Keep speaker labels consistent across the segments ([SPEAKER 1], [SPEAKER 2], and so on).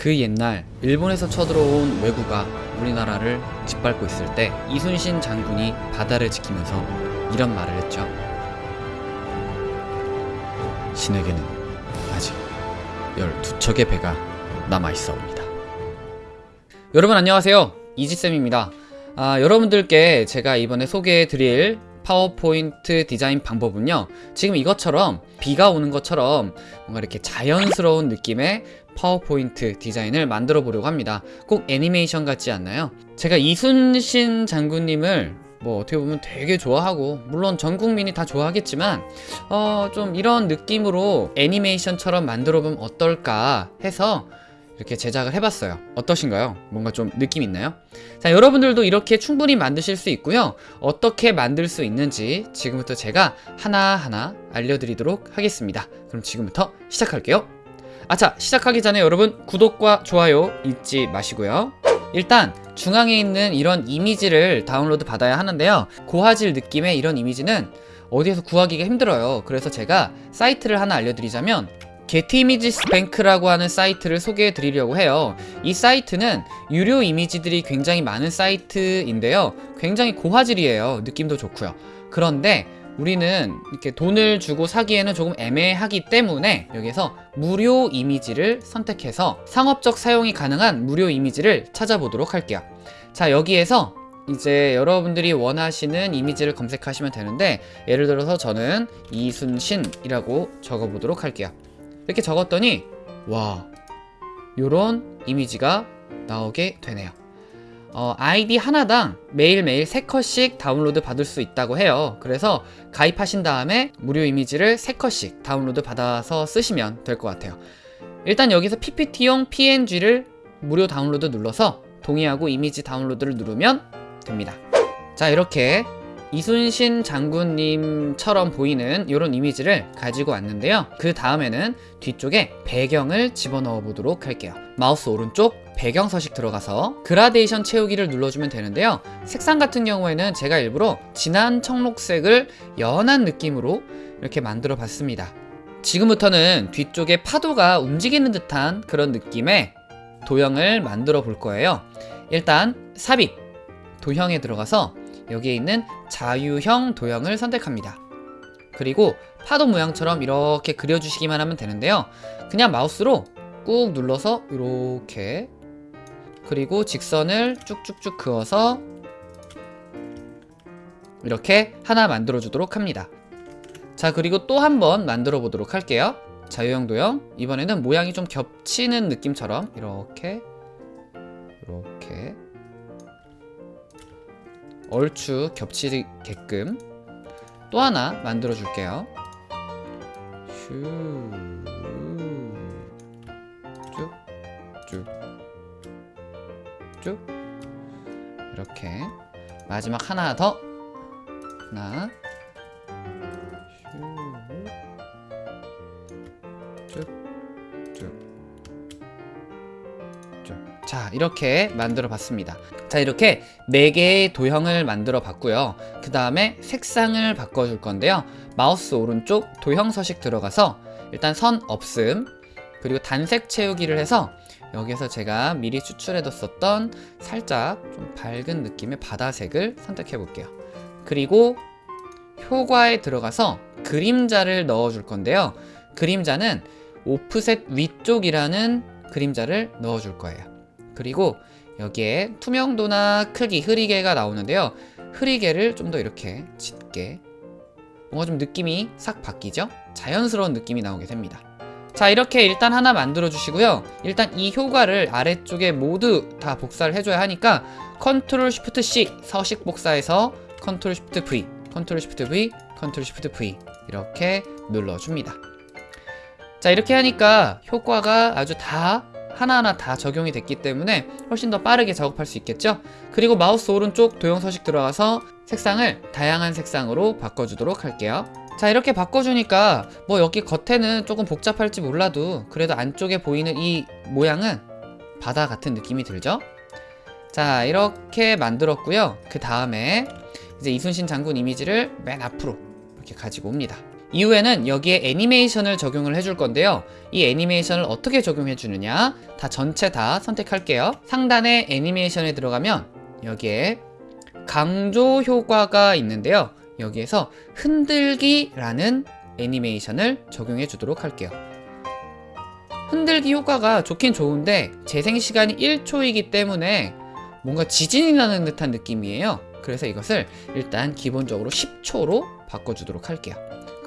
[SPEAKER 1] 그 옛날 일본에서 쳐들어온 왜구가 우리나라를 짓밟고 있을 때 이순신 장군이 바다를 지키면서 이런 말을 했죠. 신에게는 아직 12척의 배가 남아있사옵니다. 여러분 안녕하세요. 이지쌤입니다. 아, 여러분들께 제가 이번에 소개해드릴 파워포인트 디자인 방법은요 지금 이것처럼 비가 오는 것처럼 뭔가 이렇게 자연스러운 느낌의 파워포인트 디자인을 만들어 보려고 합니다 꼭 애니메이션 같지 않나요? 제가 이순신 장군님을 뭐 어떻게 보면 되게 좋아하고 물론 전 국민이 다 좋아하겠지만 어 좀 이런 느낌으로 애니메이션처럼 만들어 보면 어떨까 해서 이렇게 제작을 해봤어요. 어떠신가요? 뭔가 좀 느낌 있나요? 자 여러분들도 이렇게 충분히 만드실 수 있고요. 어떻게 만들 수 있는지 지금부터 제가 하나하나 알려드리도록 하겠습니다. 그럼 지금부터 시작할게요. 아차 시작하기 전에 여러분 구독과 좋아요 잊지 마시고요. 일단 중앙에 있는 이런 이미지를 다운로드 받아야 하는데요. 고화질 느낌의 이런 이미지는 어디에서 구하기가 힘들어요. 그래서 제가 사이트를 하나 알려드리자면 게티 이미지 스 뱅크라고 하는 사이트를 소개해 드리려고 해요. 이 사이트는 유료 이미지들이 굉장히 많은 사이트인데요. 굉장히 고화질이에요. 느낌도 좋고요. 그런데 우리는 이렇게 돈을 주고 사기에는 조금 애매하기 때문에 여기서 무료 이미지를 선택해서 상업적 사용이 가능한 무료 이미지를 찾아보도록 할게요. 자 여기에서 이제 여러분들이 원하시는 이미지를 검색하시면 되는데 예를 들어서 저는 이순신이라고 적어보도록 할게요 이렇게 적었더니 와 요런 이미지가 나오게 되네요. 어, 아이디 하나당 매일매일 3컷씩 다운로드 받을 수 있다고 해요. 그래서 가입하신 다음에 무료 이미지를 3컷씩 다운로드 받아서 쓰시면 될 것 같아요. 일단 여기서 PPT용 PNG를 무료 다운로드 눌러서 동의하고 이미지 다운로드를 누르면 됩니다. 자 이렇게 이순신 장군님처럼 보이는 이런 이미지를 가지고 왔는데요. 그 다음에는 뒤쪽에 배경을 집어넣어 보도록 할게요. 마우스 오른쪽 배경 서식 들어가서 그라데이션 채우기를 눌러주면 되는데요. 색상 같은 경우에는 제가 일부러 진한 청록색을 연한 느낌으로 이렇게 만들어 봤습니다. 지금부터는 뒤쪽에 파도가 움직이는 듯한 그런 느낌의 도형을 만들어 볼 거예요. 일단 삽입. 도형에 들어가서 여기에 있는 자유형 도형을 선택합니다. 그리고 파도 모양처럼 이렇게 그려주시기만 하면 되는데요. 그냥 마우스로 꾹 눌러서 이렇게 그리고 직선을 쭉쭉쭉 그어서 이렇게 하나 만들어 주도록 합니다. 자 그리고 또 한 번 만들어 보도록 할게요. 자유형 도형. 이번에는 모양이 좀 겹치는 느낌처럼 이렇게 이렇게 얼추 겹치게끔 또 하나 만들어 줄게요. 쭉쭉쭉. 이렇게 마지막 하나 더. 하나 자 이렇게 만들어 봤습니다. 자 이렇게 4개의 도형을 만들어 봤고요. 그 다음에 색상을 바꿔 줄 건데요. 마우스 오른쪽 도형 서식 들어가서 일단 선 없음 그리고 단색 채우기를 해서 여기서 제가 미리 추출해 뒀었던 살짝 좀 밝은 느낌의 바다색을 선택해 볼게요. 그리고 효과에 들어가서 그림자를 넣어 줄 건데요. 그림자는 오프셋 위쪽이라는 그림자를 넣어 줄 거예요 그리고 여기에 투명도나 크기, 흐리개가 나오는데요. 흐리개를 좀 더 이렇게 짙게 뭔가 좀 느낌이 싹 바뀌죠? 자연스러운 느낌이 나오게 됩니다. 자 이렇게 일단 하나 만들어 주시고요. 일단 이 효과를 아래쪽에 모두 다 복사를 해줘야 하니까 Control Shift C 서식 복사해서 Control Shift V Control Shift V Control Shift V 이렇게 눌러줍니다. 자 이렇게 하니까 효과가 아주 다 하나하나 다 적용이 됐기 때문에 훨씬 더 빠르게 작업할 수 있겠죠? 그리고 마우스 오른쪽 도형 서식 들어가서 색상을 다양한 색상으로 바꿔주도록 할게요 자 이렇게 바꿔주니까 뭐 여기 겉에는 조금 복잡할지 몰라도 그래도 안쪽에 보이는 이 모양은 바다 같은 느낌이 들죠? 자 이렇게 만들었고요 그 다음에 이제 이순신 장군 이미지를 맨 앞으로 이렇게 가지고 옵니다 이후에는 여기에 애니메이션을 적용을 해줄 건데요. 이 애니메이션을 어떻게 적용해 주느냐 다 전체 다 선택할게요. 상단에 애니메이션에 들어가면 여기에 강조 효과가 있는데요. 여기에서 흔들기라는 애니메이션을 적용해 주도록 할게요. 흔들기 효과가 좋긴 좋은데 재생시간이 1초이기 때문에 뭔가 지진이 나는 듯한 느낌이에요. 그래서 이것을 일단 기본적으로 10초로 바꿔주도록 할게요.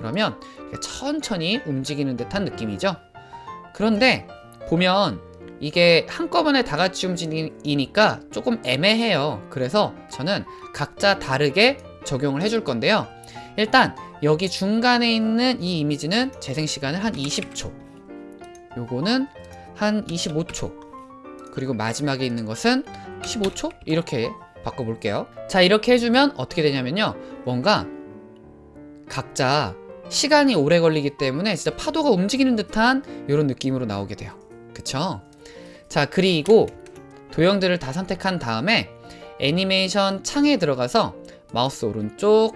[SPEAKER 1] 그러면 천천히 움직이는 듯한 느낌이죠. 그런데 보면 이게 한꺼번에 다 같이 움직이니까 조금 애매해요. 그래서 저는 각자 다르게 적용을 해줄 건데요. 일단 여기 중간에 있는 이 이미지는 재생 시간을 한 20초. 요거는 한 25초. 그리고 마지막에 있는 것은 15초? 이렇게 바꿔볼게요. 자, 이렇게 해주면 어떻게 되냐면요. 뭔가 각자 시간이 오래 걸리기 때문에 진짜 파도가 움직이는 듯한 이런 느낌으로 나오게 돼요. 그쵸? 자, 그리고 도형들을 다 선택한 다음에 애니메이션 창에 들어가서 마우스 오른쪽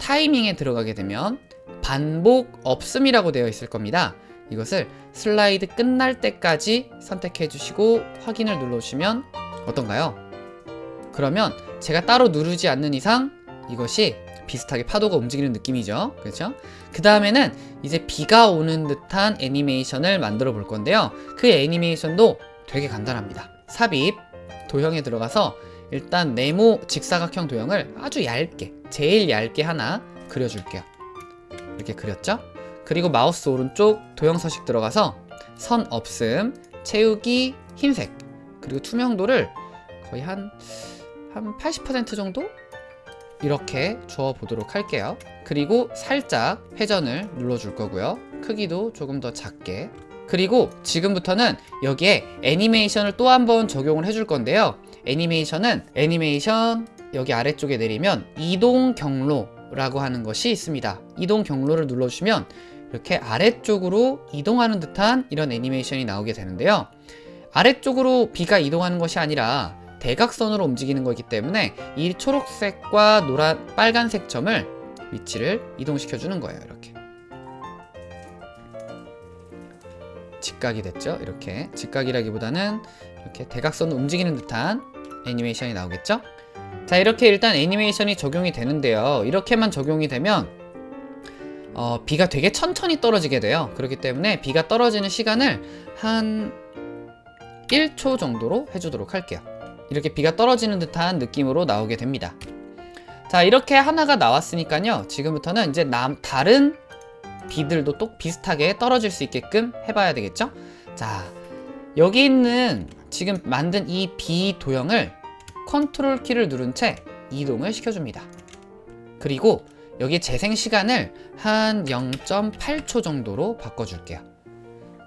[SPEAKER 1] 타이밍에 들어가게 되면 반복 없음이라고 되어 있을 겁니다. 이것을 슬라이드 끝날 때까지 선택해 주시고 확인을 눌러주시면 어떤가요? 그러면 제가 따로 누르지 않는 이상 이것이 비슷하게 파도가 움직이는 느낌이죠. 그렇죠? 그 다음에는 이제 비가 오는 듯한 애니메이션을 만들어 볼 건데요. 그 애니메이션도 되게 간단합니다. 삽입, 도형에 들어가서 일단 네모 직사각형 도형을 아주 얇게, 제일 얇게 하나 그려줄게요. 이렇게 그렸죠? 그리고 마우스 오른쪽 도형 서식 들어가서 선 없음, 채우기 흰색, 그리고 투명도를 거의 한, 한 80% 정도? 이렇게 주어 보도록 할게요. 그리고 살짝 회전을 눌러줄 거고요. 크기도 조금 더 작게. 그리고 지금부터는 여기에 애니메이션을 또 한 번 적용을 해줄 건데요. 애니메이션은 애니메이션 여기 아래쪽에 내리면 이동 경로라고 하는 것이 있습니다. 이동 경로를 눌러주시면 이렇게 아래쪽으로 이동하는 듯한 이런 애니메이션이 나오게 되는데요. 아래쪽으로 비가 이동하는 것이 아니라 대각선으로 움직이는 거기 때문에 이 초록색과 노란 빨간색 점을 위치를 이동시켜 주는 거예요 이렇게. 직각이 됐죠? 이렇게. 직각이라기보다는 이렇게 대각선으로 움직이는 듯한 애니메이션이 나오겠죠? 자 이렇게 일단 애니메이션이 적용이 되는데요. 이렇게만 적용이 되면 어, 비가 되게 천천히 떨어지게 돼요. 그렇기 때문에 비가 떨어지는 시간을 한 1초 정도로 해주도록 할게요 이렇게 비가 떨어지는 듯한 느낌으로 나오게 됩니다. 자 이렇게 하나가 나왔으니까요. 지금부터는 이제 남, 다른 비들도 또 비슷하게 떨어질 수 있게끔 해봐야 되겠죠? 자 여기 있는 지금 만든 이비 도형을 컨트롤 키를 누른 채 이동을 시켜줍니다. 그리고 여기 재생 시간을 한 0.8초 정도로 바꿔줄게요.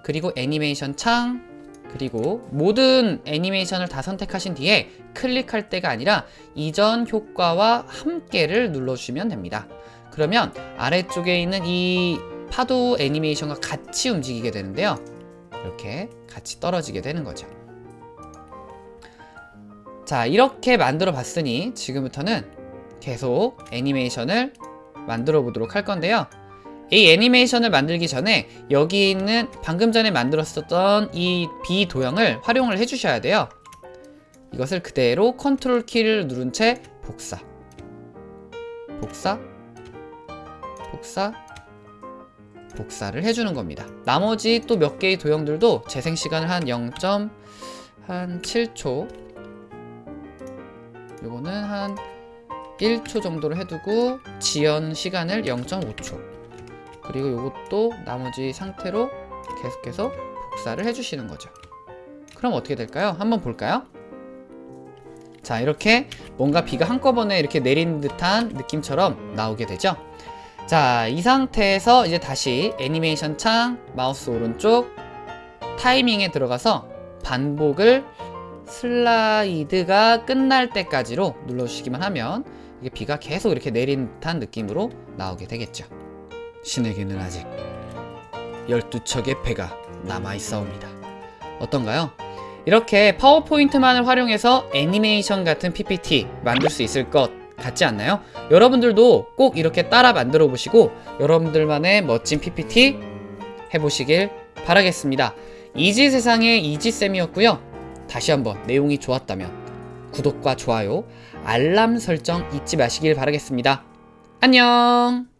[SPEAKER 1] 그리고 애니메이션 창 그리고 모든 애니메이션을 다 선택하신 뒤에 클릭할 때가 아니라 이전 효과와 함께를 눌러주시면 됩니다. 그러면 아래쪽에 있는 이 파도 애니메이션과 같이 움직이게 되는데요. 이렇게 같이 떨어지게 되는 거죠. 자 이렇게 만들어 봤으니 지금부터는 계속 애니메이션을 만들어 보도록 할 건데요. 이 애니메이션을 만들기 전에 여기 있는 방금 전에 만들었었던 이 B 도형을 활용을 해주셔야 돼요. 이것을 그대로 컨트롤 키를 누른 채 복사. 복사? 복사? 복사를 해주는 겁니다. 나머지 또 몇 개의 도형들도 재생 시간을 한 0.7초. 요거는 한 1초 정도로 해두고 지연 시간을 0.5초 그리고 이것도 나머지 상태로 계속해서 복사를 해주시는 거죠. 그럼 어떻게 될까요? 한번 볼까요? 자 이렇게 뭔가 비가 한꺼번에 이렇게 내린 듯한 느낌처럼 나오게 되죠. 자 이 상태에서 이제 다시 애니메이션 창 마우스 오른쪽 타이밍에 들어가서 반복을 슬라이드가 끝날 때까지로 눌러주시기만 하면 이게 비가 계속 이렇게 내린 듯한 느낌으로 나오게 되겠죠. 신에게는 아직 12척의 배가 남아있사옵니다. 어떤가요? 이렇게 파워포인트만을 활용해서 애니메이션 같은 PPT 만들 수 있을 것 같지 않나요? 여러분들도 꼭 이렇게 따라 만들어 보시고 여러분들만의 멋진 PPT 해보시길 바라겠습니다. 이지 세상의 이지쌤이었고요. 다시 한번 내용이 좋았다면 구독과 좋아요, 알람 설정 잊지 마시길 바라겠습니다. 안녕!